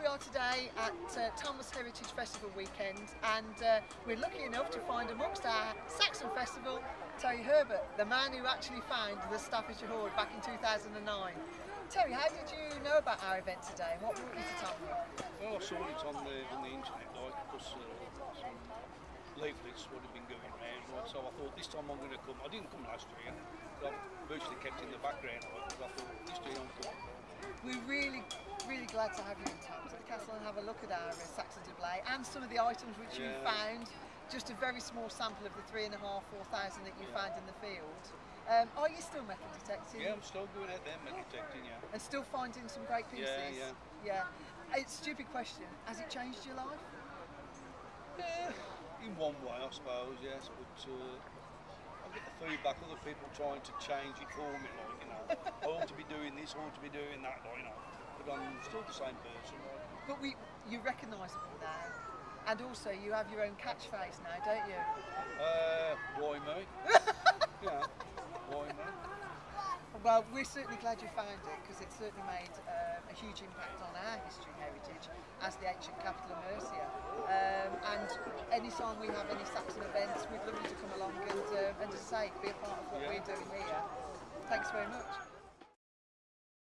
we are today at uh, Tamworth Heritage Festival weekend and uh, we're lucky enough to find amongst our Saxon Festival Terry Herbert, the man who actually found the Staffordshire Hoard back in 2009. Terry, how did you know about our event today and what brought you to Tamworth? Well, I saw it on the on the internet, like, because uh, some leaflets would have been going around, so I thought this time I'm going to come. I didn't come last year, but I've virtually kept in the background, like, but I thought this year I'm coming. We're really, really glad to have you in Tamworth at the castle and have a look at our uh, Saxon display and some of the items which you found. Just a very small sample of the three and a half, four thousand that you found in the field. Um, are you still metal detecting? Yeah, I'm still going out there meditating, yeah. and still finding some great pieces. Yeah, yeah. Yeah. It's a stupid question. Has it changed your life? Yeah, in one way, I suppose, yes, but uh, I get the feedback of other people trying to change it for me, like, you know, I ought to be doing this, I ought to be doing that, like, you know, but I'm still the same person. But we, you're recognisable now, and also you have your own catchphrase now, don't you? Uh, why me? yeah, why me? Well, we're certainly glad you found it because it certainly made um, a huge impact on our history heritage as the ancient capital of Mercia. Um, and any time we have any Saxon events, we'd love you to come along and, um, and just say, be a part of what Yeah. we're doing here. Thanks very much.